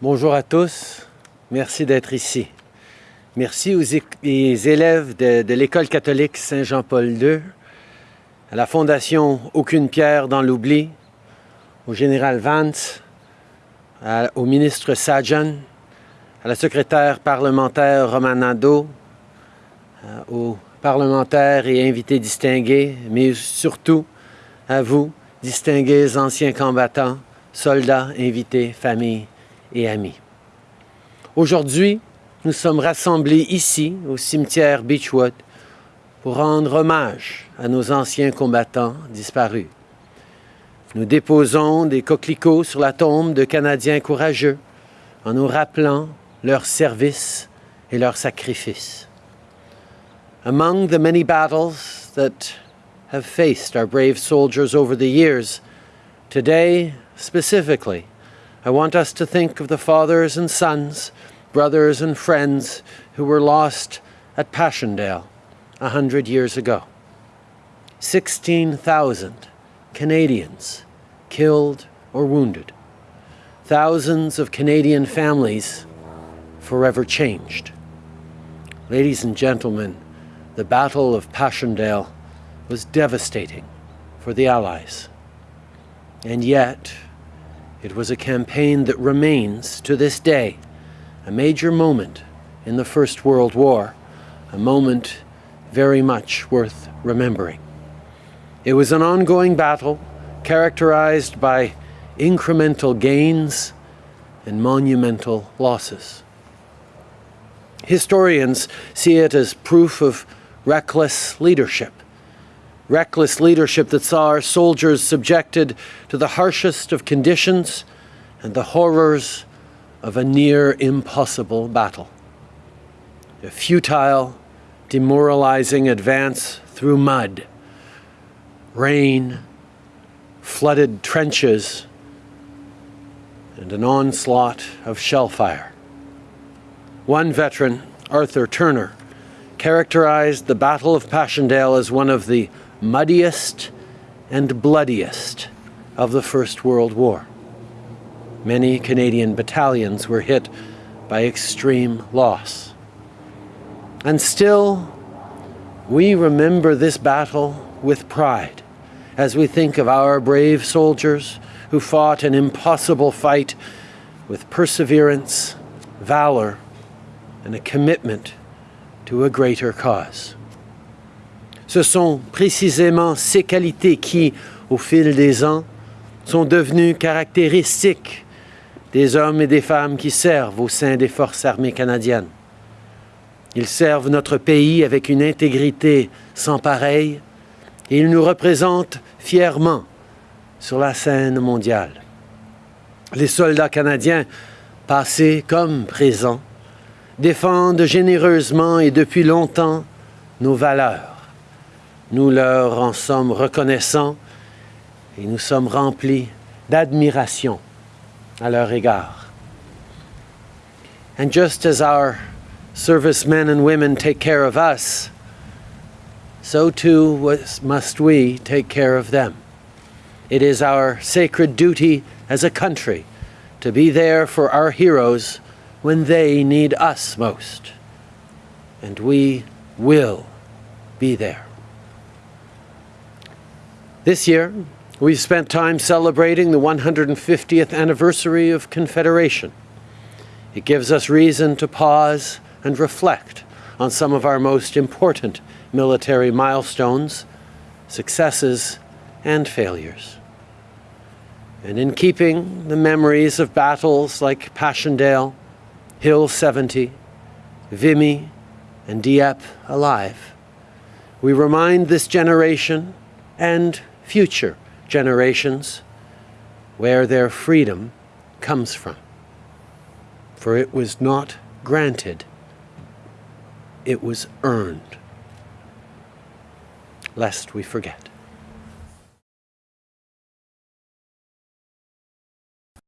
Bonjour à tous, merci d'être ici. Merci aux élèves de, l'École catholique Saint-Jean-Paul II, à la Fondation Aucune pierre dans l'oubli, au général Vance, au ministre Sajan, à la secrétaire parlementaire Romanado, aux parlementaires et invités distingués, mais surtout à vous, distingués anciens combattants, soldats, invités, familles et amis. Aujourd'hui, nous sommes rassemblés ici, au cimetière Beechwood, pour rendre hommage à nos anciens combattants disparus. Nous déposons des coquelicots sur la tombe de Canadiens courageux en nous rappelant leur service et leur sacrifice. Among the many battles that have faced our brave soldiers over the years, today specifically, I want us to think of the fathers and sons, brothers and friends who were lost at Passchendaele a hundred years ago. 16,000 Canadians killed or wounded. Thousands of Canadian families forever changed. Ladies and gentlemen, the Battle of Passchendaele was devastating for the Allies. And yet, it was a campaign that remains, to this day, a major moment in the First World War, a moment very much worth remembering. It was an ongoing battle characterized by incremental gains and monumental losses. Historians see it as proof of reckless leadership. Reckless leadership that saw our soldiers subjected to the harshest of conditions and the horrors of a near impossible battle. A futile, demoralizing advance through mud, rain, flooded trenches, and an onslaught of shell fire. One veteran, Arthur Turner, characterized the Battle of Passchendaele as one of the muddiest and bloodiest of the First World War. Many Canadian battalions were hit by extreme loss. And still, we remember this battle with pride as we think of our brave soldiers who fought an impossible fight with perseverance, valor, and a commitment to a greater cause. Ce sont précisément ces qualités qui, au fil des ans, sont devenues caractéristiques des hommes et des femmes qui servent au sein des forces armées canadiennes. Ils servent notre pays avec une intégrité sans pareille et ils nous représentent fièrement sur la scène mondiale. Les soldats canadiens, passés comme présents, défendent généreusement et depuis longtemps nos valeurs. Nous leur en sommes reconnaissants et nous sommes remplis d'admiration à leur égard. And just as our servicemen and women take care of us, so too must we take care of them. It is our sacred duty as a country to be there for our heroes when they need us most. And we will be there. This year, we've spent time celebrating the 150th anniversary of Confederation. It gives us reason to pause and reflect on some of our most important military milestones, successes, and failures. And in keeping the memories of battles like Passchendaele, Hill 70, Vimy, and Dieppe alive. We remind this generation and future generations where their freedom comes from. For it was not granted, it was earned. Lest we forget.